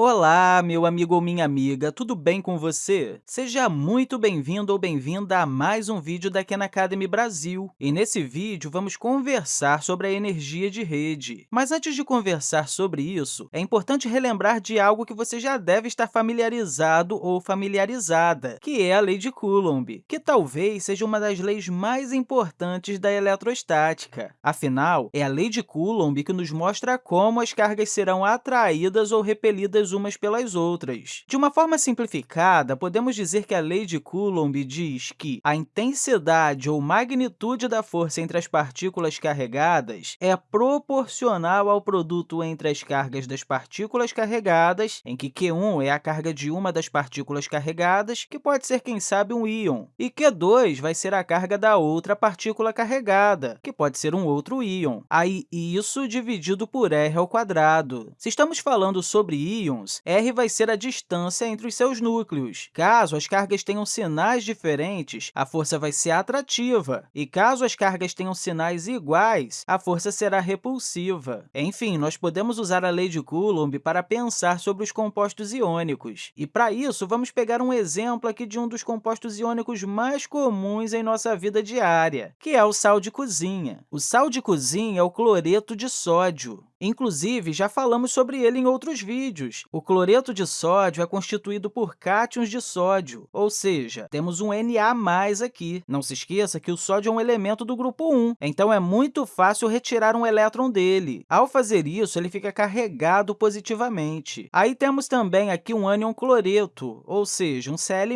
Olá, meu amigo ou minha amiga, tudo bem com você? Seja muito bem-vindo ou bem-vinda a mais um vídeo da Khan Academy Brasil. E nesse vídeo, vamos conversar sobre a energia de rede. Mas antes de conversar sobre isso, é importante relembrar de algo que você já deve estar familiarizado ou familiarizada, que é a lei de Coulomb, que talvez seja uma das leis mais importantes da eletrostática. Afinal, é a lei de Coulomb que nos mostra como as cargas serão atraídas ou repelidas umas pelas outras. De uma forma simplificada, podemos dizer que a lei de Coulomb diz que a intensidade ou magnitude da força entre as partículas carregadas é proporcional ao produto entre as cargas das partículas carregadas, em que Q1 é a carga de uma das partículas carregadas, que pode ser, quem sabe, um íon, e Q2 vai ser a carga da outra partícula carregada, que pode ser um outro íon. Aí, isso dividido por r ao quadrado. Se estamos falando sobre íons, r vai ser a distância entre os seus núcleos. Caso as cargas tenham sinais diferentes, a força vai ser atrativa, e caso as cargas tenham sinais iguais, a força será repulsiva. Enfim, nós podemos usar a lei de Coulomb para pensar sobre os compostos iônicos. E, para isso, vamos pegar um exemplo aqui de um dos compostos iônicos mais comuns em nossa vida diária, que é o sal de cozinha. O sal de cozinha é o cloreto de sódio. Inclusive, já falamos sobre ele em outros vídeos. O cloreto de sódio é constituído por cátions de sódio, ou seja, temos um Na aqui. Não se esqueça que o sódio é um elemento do grupo 1, então é muito fácil retirar um elétron dele. Ao fazer isso, ele fica carregado positivamente. Aí temos também aqui um ânion cloreto, ou seja, um Cl-.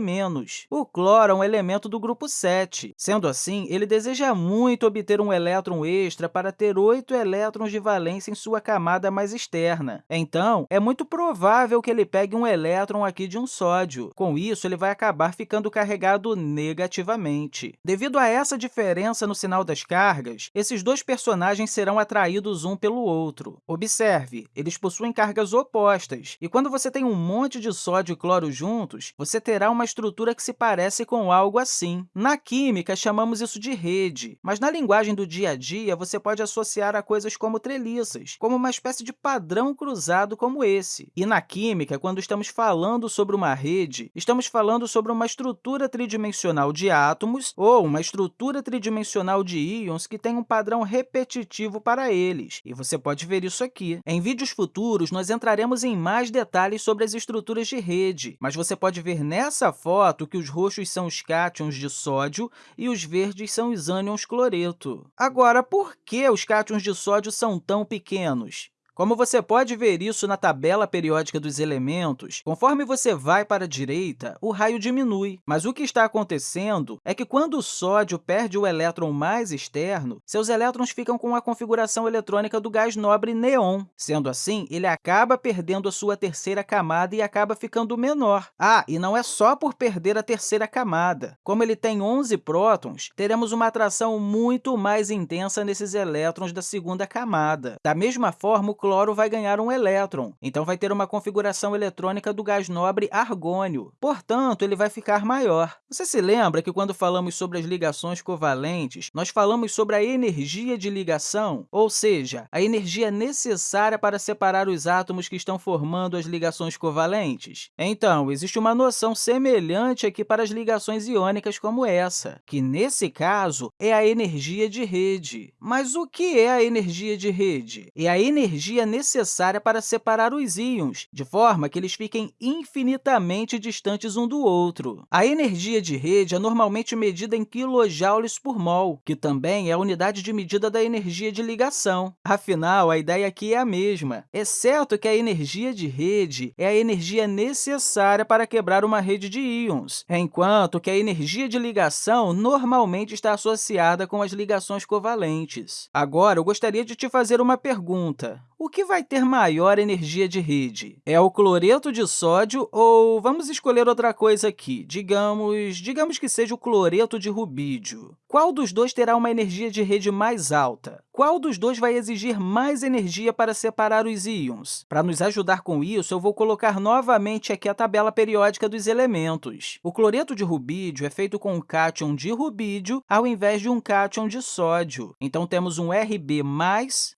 O cloro é um elemento do grupo 7. Sendo assim, ele deseja muito obter um elétron extra para ter oito elétrons de valência em sua sua camada mais externa. Então, é muito provável que ele pegue um elétron aqui de um sódio. Com isso, ele vai acabar ficando carregado negativamente. Devido a essa diferença no sinal das cargas, esses dois personagens serão atraídos um pelo outro. Observe, eles possuem cargas opostas, e quando você tem um monte de sódio e cloro juntos, você terá uma estrutura que se parece com algo assim. Na química, chamamos isso de rede, mas na linguagem do dia a dia, você pode associar a coisas como treliças, como uma espécie de padrão cruzado como esse. E na química, quando estamos falando sobre uma rede, estamos falando sobre uma estrutura tridimensional de átomos ou uma estrutura tridimensional de íons que tem um padrão repetitivo para eles. E você pode ver isso aqui. Em vídeos futuros, nós entraremos em mais detalhes sobre as estruturas de rede, mas você pode ver nessa foto que os roxos são os cátions de sódio e os verdes são os ânions cloreto. Agora, por que os cátions de sódio são tão pequenos? Menos. Como você pode ver isso na tabela periódica dos elementos, conforme você vai para a direita, o raio diminui. Mas o que está acontecendo é que, quando o sódio perde o elétron mais externo, seus elétrons ficam com a configuração eletrônica do gás nobre neon. Sendo assim, ele acaba perdendo a sua terceira camada e acaba ficando menor. Ah, e não é só por perder a terceira camada. Como ele tem 11 prótons, teremos uma atração muito mais intensa nesses elétrons da segunda camada. Da mesma forma, o cloro vai ganhar um elétron, então vai ter uma configuração eletrônica do gás nobre argônio. Portanto, ele vai ficar maior. Você se lembra que, quando falamos sobre as ligações covalentes, nós falamos sobre a energia de ligação, ou seja, a energia necessária para separar os átomos que estão formando as ligações covalentes? Então, existe uma noção semelhante aqui para as ligações iônicas como essa, que, nesse caso, é a energia de rede. Mas o que é a energia de rede? É a energia energia necessária para separar os íons, de forma que eles fiquem infinitamente distantes um do outro. A energia de rede é normalmente medida em quilojoules por mol, que também é a unidade de medida da energia de ligação. Afinal, a ideia aqui é a mesma, exceto que a energia de rede é a energia necessária para quebrar uma rede de íons, enquanto que a energia de ligação normalmente está associada com as ligações covalentes. Agora, eu gostaria de te fazer uma pergunta o que vai ter maior energia de rede? É o cloreto de sódio ou vamos escolher outra coisa aqui, digamos, digamos que seja o cloreto de rubídio. Qual dos dois terá uma energia de rede mais alta? qual dos dois vai exigir mais energia para separar os íons? Para nos ajudar com isso, eu vou colocar novamente aqui a tabela periódica dos elementos. O cloreto de rubídio é feito com um cátion de rubídio ao invés de um cátion de sódio. Então, temos um Rb+,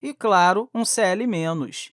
e, claro, um Cl-.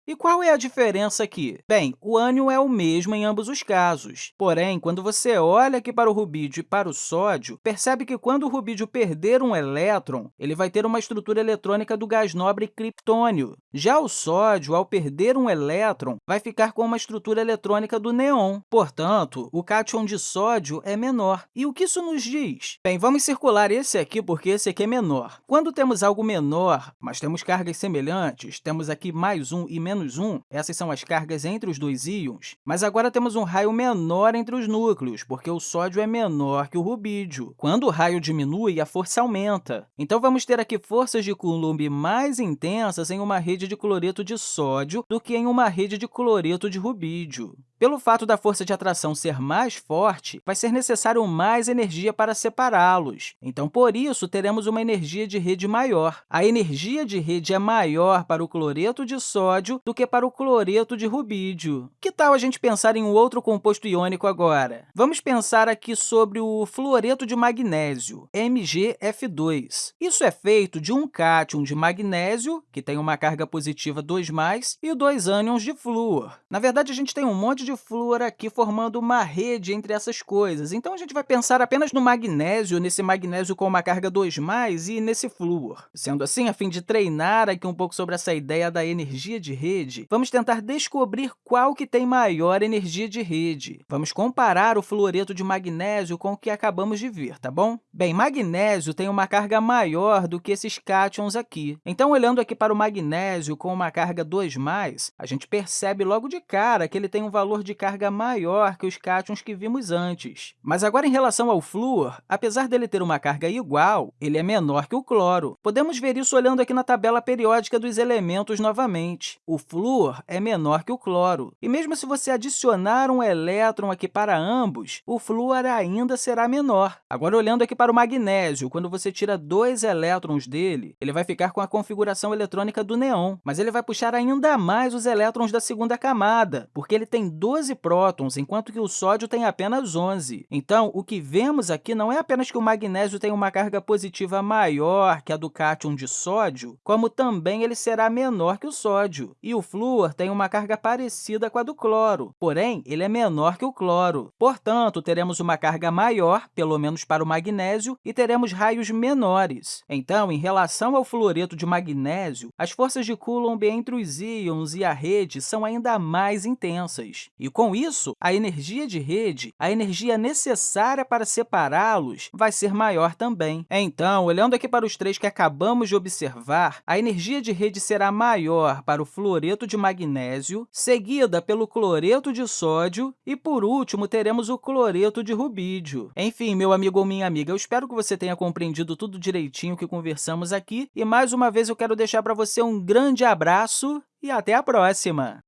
E qual é a diferença aqui? Bem, o ânion é o mesmo em ambos os casos. Porém, quando você olha aqui para o rubídio e para o sódio, percebe que quando o rubídio perder um elétron, ele vai ter uma estrutura eletrônica do gás nobre criptônio. Já o sódio, ao perder um elétron, vai ficar com uma estrutura eletrônica do neon. Portanto, o cátion de sódio é menor. E o que isso nos diz? Bem, vamos circular esse aqui porque esse aqui é menor. Quando temos algo menor, mas temos cargas semelhantes, temos aqui mais um e menos um, essas são as cargas entre os dois íons, mas agora temos um raio menor entre os núcleos, porque o sódio é menor que o rubídio. Quando o raio diminui, a força aumenta. Então, vamos ter aqui forças de Coulomb mais intensas em uma rede de cloreto de sódio do que em uma rede de cloreto de rubídio. Pelo fato da força de atração ser mais forte, vai ser necessário mais energia para separá-los. Então, por isso, teremos uma energia de rede maior. A energia de rede é maior para o cloreto de sódio do que para o cloreto de rubídio. Que tal a gente pensar em um outro composto iônico agora? Vamos pensar aqui sobre o fluoreto de magnésio, MgF2. Isso é feito de um cátion de magnésio, que tem uma carga positiva 2+, e dois ânions de flúor. Na verdade, a gente tem um monte de de flúor aqui formando uma rede entre essas coisas. Então, a gente vai pensar apenas no magnésio, nesse magnésio com uma carga 2+, e nesse flúor. Sendo assim, a fim de treinar aqui um pouco sobre essa ideia da energia de rede, vamos tentar descobrir qual que tem maior energia de rede. Vamos comparar o fluoreto de magnésio com o que acabamos de ver, tá bom? Bem, magnésio tem uma carga maior do que esses cátions aqui. Então, olhando aqui para o magnésio com uma carga 2+, a gente percebe logo de cara que ele tem um valor de carga maior que os cátions que vimos antes. Mas agora, em relação ao flúor, apesar dele ter uma carga igual, ele é menor que o cloro. Podemos ver isso olhando aqui na tabela periódica dos elementos novamente. O flúor é menor que o cloro. E mesmo se você adicionar um elétron aqui para ambos, o flúor ainda será menor. Agora, olhando aqui para o magnésio, quando você tira dois elétrons dele, ele vai ficar com a configuração eletrônica do neon, mas ele vai puxar ainda mais os elétrons da segunda camada, porque ele tem 12 prótons, enquanto que o sódio tem apenas 11. Então, o que vemos aqui não é apenas que o magnésio tem uma carga positiva maior que a do cátion de sódio, como também ele será menor que o sódio. E o flúor tem uma carga parecida com a do cloro, porém, ele é menor que o cloro. Portanto, teremos uma carga maior, pelo menos para o magnésio, e teremos raios menores. Então, em relação ao fluoreto de magnésio, as forças de Coulomb entre os íons e a rede são ainda mais intensas. E, com isso, a energia de rede, a energia necessária para separá-los, vai ser maior também. Então, olhando aqui para os três que acabamos de observar, a energia de rede será maior para o fluoreto de magnésio, seguida pelo cloreto de sódio e, por último, teremos o cloreto de rubídio. Enfim, meu amigo ou minha amiga, eu espero que você tenha compreendido tudo direitinho que conversamos aqui e, mais uma vez, eu quero deixar para você um grande abraço e até a próxima!